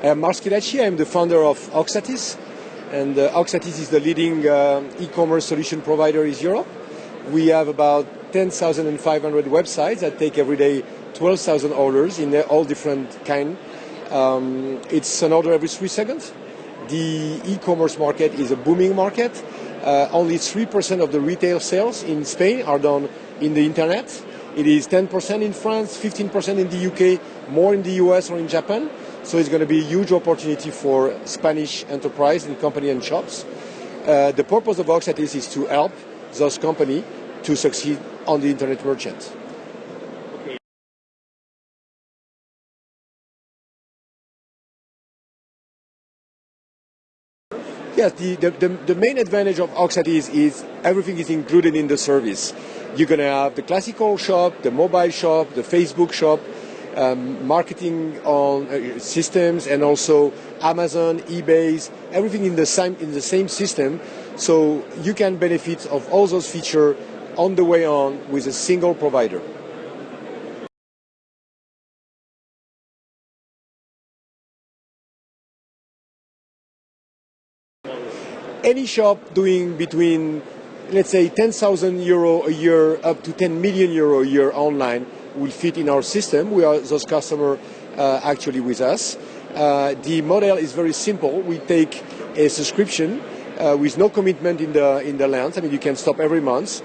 I'm Marc Schillaci. I'm the founder of Oxatis, And uh, Oxatis is the leading uh, e-commerce solution provider in Europe. We have about 10,500 websites that take every day 12,000 orders in all different kind. Um, it's an order every three seconds. The e-commerce market is a booming market. Uh, only 3% of the retail sales in Spain are done in the internet. It is 10% in France, 15% in the UK, more in the US or in Japan. So it's going to be a huge opportunity for Spanish enterprise and company and shops. Uh, the purpose of Oxatis is to help those companies to succeed on the internet merchant. Yes, the, the, the, the, main advantage of Oxatis is everything is included in the service. You're going to have the classical shop, the mobile shop, the Facebook shop, um, marketing on uh, systems, and also Amazon, eBay's, everything in the same in the same system. So you can benefit of all those features on the way on with a single provider. Any shop doing between, let's say, 10,000 euro a year up to 10 million euro a year online will fit in our system. We are those customers uh, actually with us. Uh, the model is very simple. We take a subscription uh, with no commitment in the in the length. I mean, you can stop every month,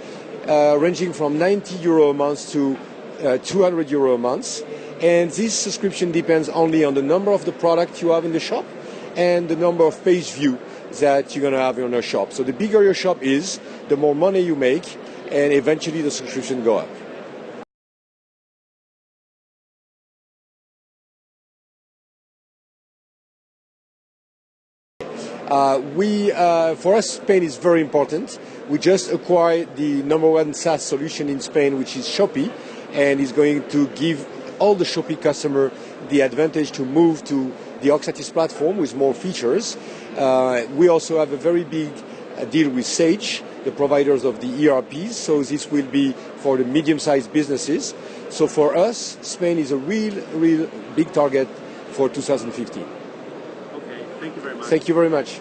uh, ranging from 90 euro a month to uh, 200 euro a month. And this subscription depends only on the number of the product you have in the shop and the number of page view that you're going to have in your shop. So the bigger your shop is, the more money you make, and eventually the subscription go up. Uh, we, uh, for us, Spain is very important. We just acquired the number one SaaS solution in Spain, which is Shopee, and is going to give all the Shopee customer the advantage to move to the Oxatis platform with more features. Uh, we also have a very big uh, deal with Sage, the providers of the ERPs, so this will be for the medium-sized businesses. So for us, Spain is a real, real big target for 2015. Okay, thank you very much. Thank you very much.